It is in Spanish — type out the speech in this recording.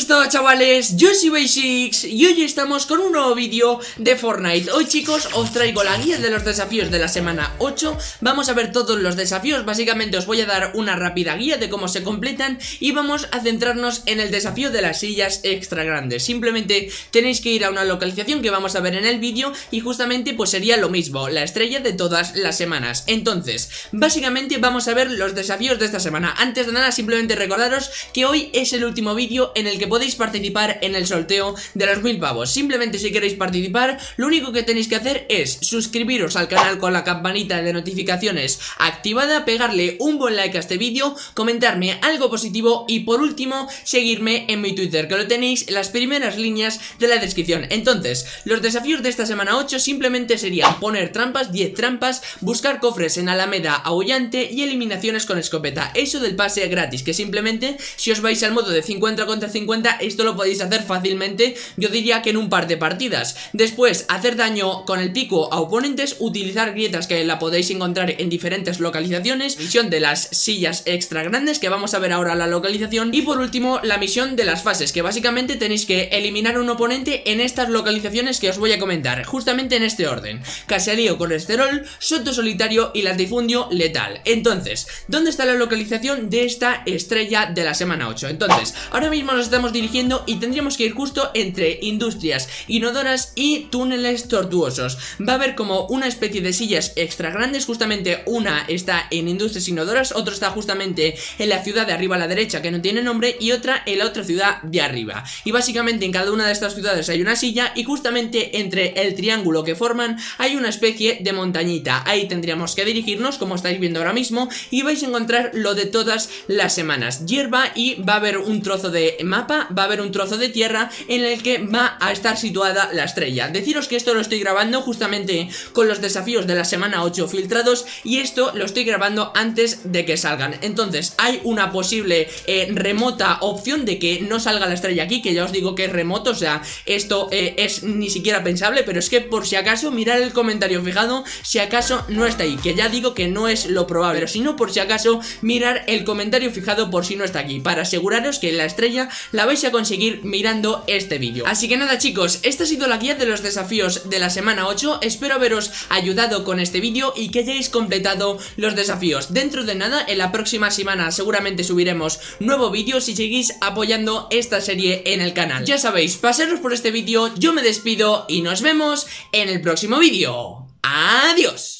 estado chavales? Yo soy Basics y hoy estamos con un nuevo vídeo de Fortnite. Hoy chicos os traigo la guía de los desafíos de la semana 8 Vamos a ver todos los desafíos, básicamente os voy a dar una rápida guía de cómo se completan Y vamos a centrarnos en el desafío de las sillas extra grandes. Simplemente tenéis que ir a una localización que vamos a ver en el vídeo Y justamente pues sería lo mismo, la estrella de todas las semanas. Entonces, básicamente vamos a ver los desafíos de esta semana. Antes de nada simplemente recordaros que hoy es el último vídeo en el que podéis participar en el sorteo de los mil pavos. Simplemente si queréis participar, lo único que tenéis que hacer es suscribiros al canal con la campanita de notificaciones activada Pegarle un buen like a este vídeo, comentarme algo positivo y por último, seguirme en mi Twitter Que lo tenéis en las primeras líneas de la descripción. Entonces, los desafíos de esta semana 8 simplemente serían poner trampas, 10 trampas Buscar cofres en Alameda aullante y eliminaciones con escopeta. Eso del pase gratis, que simplemente si os vais al modo de 50 contra 50 esto lo podéis hacer fácilmente yo diría que en un par de partidas. Después hacer daño con el pico a oponentes utilizar grietas que la podéis encontrar en diferentes localizaciones misión de las sillas extra grandes que vamos a ver ahora la localización y por último la misión de las fases que básicamente tenéis que eliminar un oponente en estas localizaciones que os voy a comentar justamente en este orden. Caserío colesterol, soto solitario y latifundio letal. Entonces, ¿dónde está la localización de esta estrella de la semana 8? entonces, ahora mismo nos estamos dirigiendo y tendríamos que ir justo entre industrias inodoras y túneles tortuosos. Va a haber como una especie de sillas extra grandes, justamente una está en industrias inodoras, otra está justamente en la ciudad de arriba a la derecha que no tiene nombre y otra en la otra ciudad de arriba. Y básicamente en cada una de estas ciudades hay una silla y justamente entre el triángulo que forman hay una especie de montañita. Ahí tendríamos que dirigirnos como estáis viendo ahora mismo y vais a encontrar lo de todas las semanas. Hierba y va a haber un trozo de mapa va a haber un trozo de tierra en el que va a estar situada la estrella. Deciros que esto lo estoy grabando justamente con los desafíos de la semana 8 filtrados Y esto lo estoy grabando antes de que salgan. Entonces hay una posible eh, remota opción de que no salga la estrella aquí Que ya os digo que es remoto, o sea, esto eh, es ni siquiera pensable Pero es que por si acaso mirar el comentario fijado si acaso no está ahí Que ya digo que no es lo probable. Pero si no por si acaso mirar el comentario fijado por si no está aquí Para aseguraros que la estrella la vais a conseguir mirando este vídeo. Así que nada chicos, esta ha sido la guía de los desafíos de la semana 8 Espero haberos ayudado con este vídeo y que hayáis completado los desafíos. Dentro de nada, en la próxima semana seguramente subiremos nuevo vídeo si seguís apoyando esta serie en el canal. Ya sabéis, pasaros por este vídeo, yo me despido y nos vemos en el próximo vídeo. ¡Adiós!